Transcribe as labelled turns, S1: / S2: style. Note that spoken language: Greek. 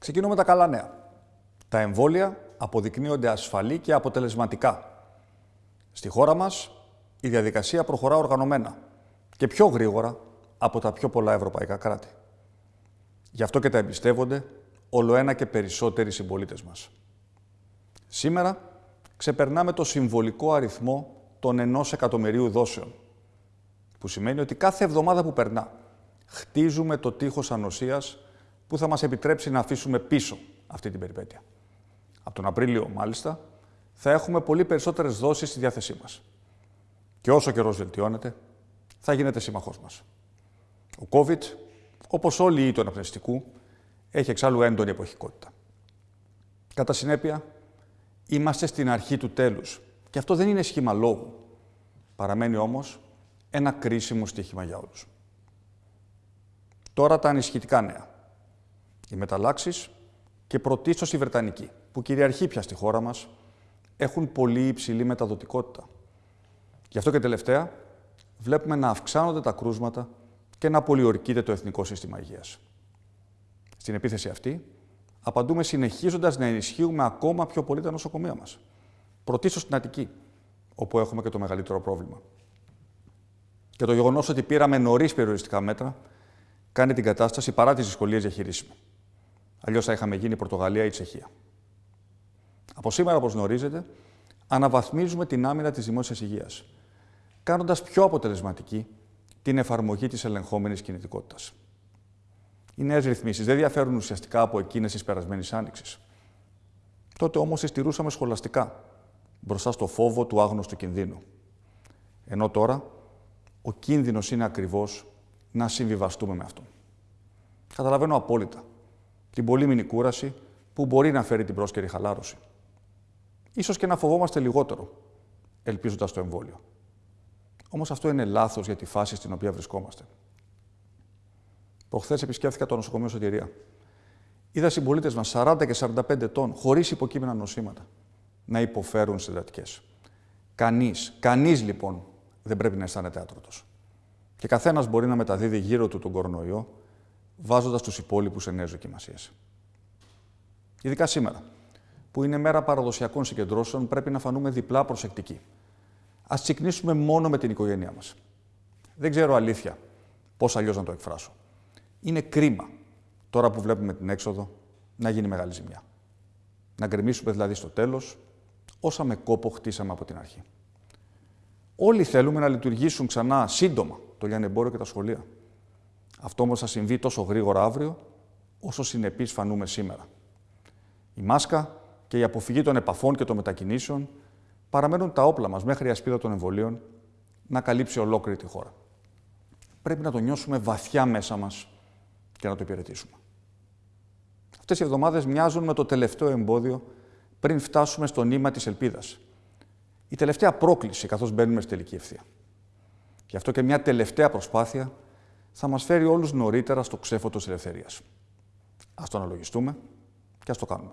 S1: Ξεκινώ με τα καλά νέα. Τα εμβόλια αποδεικνύονται ασφαλή και αποτελεσματικά. Στη χώρα μας η διαδικασία προχωρά οργανωμένα και πιο γρήγορα από τα πιο πολλά ευρωπαϊκά κράτη. Γι' αυτό και τα εμπιστεύονται όλο ένα και περισσότεροι συμπολίτες μας. Σήμερα ξεπερνάμε το συμβολικό αριθμό των ενός εκατομμυρίου δόσεων, που σημαίνει ότι κάθε εβδομάδα που περνά χτίζουμε το τείχος ανοσίας που θα μας επιτρέψει να αφήσουμε πίσω αυτή την περιπέτεια. Από τον Απρίλιο, μάλιστα, θα έχουμε πολύ περισσότερες δόσεις στη διάθεσή μας. Και όσο καιρός βελτιώνεται, θα γίνεται σύμμαχός μας. Ο COVID, όπως όλοι οι του αναπνευστικού, έχει εξάλλου έντονη εποχικότητα. Κατά συνέπεια, είμαστε στην αρχή του τέλους. Και αυτό δεν είναι σχήμα λόγου. Παραμένει όμως ένα κρίσιμο στοίχημα για όλους. Τώρα τα ανησυχητικά νέα. Οι μεταλλάξεις και πρωτίστως η Βρετανική, που κυριαρχεί πια στη χώρα μας, έχουν πολύ υψηλή μεταδοτικότητα. Γι' αυτό και τελευταία βλέπουμε να αυξάνονται τα κρούσματα και να πολιορκείται το Εθνικό Σύστημα Υγείας. Στην επίθεση αυτή, απαντούμε συνεχίζοντας να ενισχύουμε ακόμα πιο πολύ τα νοσοκομεία μας. Πρωτίστως στην Αττική, όπου έχουμε και το μεγαλύτερο πρόβλημα. Και το γεγονός ότι πήραμε νωρίς περιοριστικά μέτρα κάνει την κατάσταση παρά τις δυσκολίες διαχειρίσιμη. Αλλιώς θα είχαμε γίνει η Πορτογαλία ή η Τσεχία. Από σήμερα, όπως γνωρίζετε, αναβαθμίζουμε την άμυνα της δημόσιας υγείας, κάνοντας πιο αποτελεσματική την εφαρμογή της ελεγχόμενης κινητικότητας. Οι νέες ρυθμίσεις δεν διαφέρουν ουσιαστικά από εκείνες της περασμένης άνοιξης. Τότε όμως τις στηρούσαμε σχολαστικά, μπροστά στο φόβο του άγνωστου κινδύνου. Ενώ τώρα ο κίνδυνος είναι ακριβώς να συμβιβαστούμε με αυτό. Καταλαβαίνω απόλυτα την πολύμηνη κούραση που μπορεί να φέρει την πρόσκαιρη χαλάρωση. Ίσως και να φοβόμαστε λιγότερο, ελπίζοντας το εμβόλιο. Όμως αυτό είναι λάθος για τη φάση στην οποία βρισκόμαστε. Προχθές επισκέφθηκα το νοσοκομείο Σωτηρία. Είδα συμπολίτες μας 40 και 45 ετών, χωρίς υποκείμενα νοσήματα, να υποφέρουν συντατικέ. Κανείς, κανείς λοιπόν δεν πρέπει να αισθάνεται άτρωτος. Και καθένας μπορεί να μεταδίδει γύρω του τον κορονοϊό, βάζοντας τους υπόλοιπους σε νέες δοκιμασίες. Ειδικά σήμερα, που είναι μέρα παραδοσιακών συγκεντρώσεων, πρέπει να φανούμε διπλά προσεκτικοί. Α τσικνήσουμε μόνο με την οικογένειά μας. Δεν ξέρω αλήθεια πώς αλλιώς να το εκφράσω. Είναι κρίμα, τώρα που βλέπουμε την έξοδο, να γίνει μεγάλη ζημιά. Να γκρεμίσουμε δηλαδή στο τέλος όσα με κόπο χτίσαμε από την αρχή. Όλοι θέλουμε να λειτουργήσουν ξανά σύντομα το λιανεμπόριο και τα σχολεία. Αυτό όμως θα συμβεί τόσο γρήγορα αύριο, όσο συνεπείς φανούμε σήμερα. Η μάσκα και η αποφυγή των επαφών και των μετακινήσεων παραμένουν τα όπλα μας μέχρι η ασπίδα των εμβολίων να καλύψει ολόκληρη τη χώρα. Πρέπει να το νιώσουμε βαθιά μέσα μας και να το υπηρετήσουμε. Αυτές οι εβδομάδες μοιάζουν με το τελευταίο εμπόδιο πριν φτάσουμε στο νήμα της ελπίδας η τελευταία πρόκληση καθώς μπαίνουμε στη τελική ευθεία. Γι' αυτό και μια τελευταία προσπάθεια θα μας φέρει όλους νωρίτερα στο ξέφωτος της ελευθερίας. Ας το αναλογιστούμε και ας το κάνουμε.